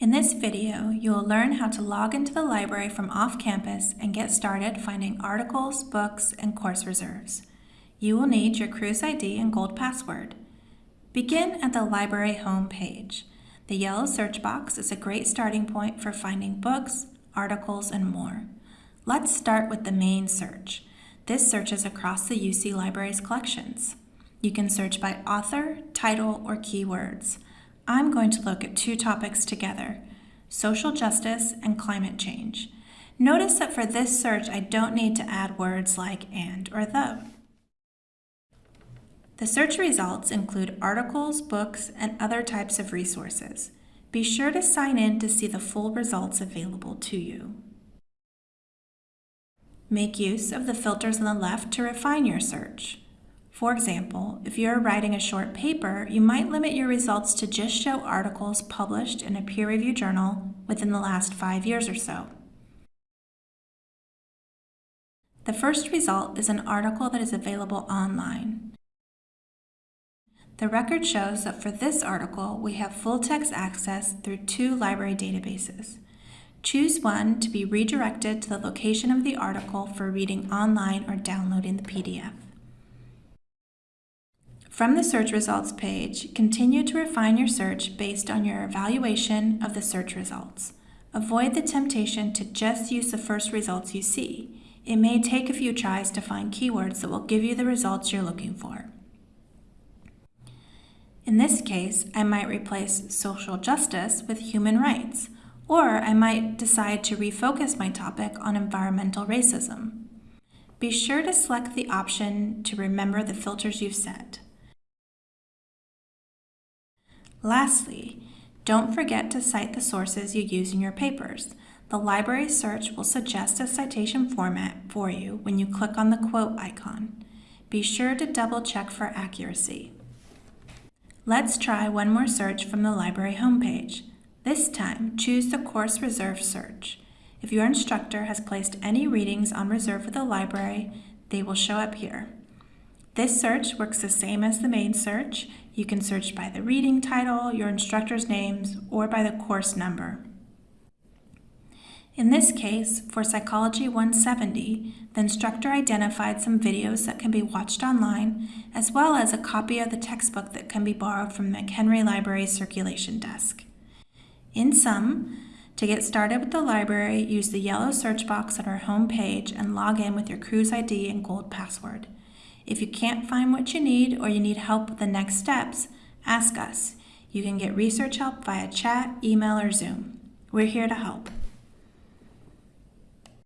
In this video, you will learn how to log into the library from off-campus and get started finding articles, books, and course reserves. You will need your CruzID and Gold password. Begin at the library home page. The yellow search box is a great starting point for finding books, articles, and more. Let's start with the main search. This searches across the UC Library's collections. You can search by author, title, or keywords. I'm going to look at two topics together, social justice and climate change. Notice that for this search, I don't need to add words like and or the. The search results include articles, books, and other types of resources. Be sure to sign in to see the full results available to you. Make use of the filters on the left to refine your search. For example, if you're writing a short paper, you might limit your results to just show articles published in a peer-reviewed journal within the last five years or so. The first result is an article that is available online. The record shows that for this article, we have full text access through two library databases. Choose one to be redirected to the location of the article for reading online or downloading the PDF. From the search results page, continue to refine your search based on your evaluation of the search results. Avoid the temptation to just use the first results you see. It may take a few tries to find keywords that will give you the results you're looking for. In this case, I might replace social justice with human rights, or I might decide to refocus my topic on environmental racism. Be sure to select the option to remember the filters you've set. Lastly, don't forget to cite the sources you use in your papers. The library search will suggest a citation format for you when you click on the quote icon. Be sure to double check for accuracy. Let's try one more search from the library homepage. This time, choose the Course Reserve search. If your instructor has placed any readings on reserve for the library, they will show up here. This search works the same as the main search. You can search by the reading title, your instructor's names, or by the course number. In this case, for Psychology 170, the instructor identified some videos that can be watched online, as well as a copy of the textbook that can be borrowed from the McHenry Library circulation desk. In sum, to get started with the library, use the yellow search box on our home page and log in with your CruzID and Gold password. If you can't find what you need or you need help with the next steps, ask us. You can get research help via chat, email, or Zoom. We're here to help.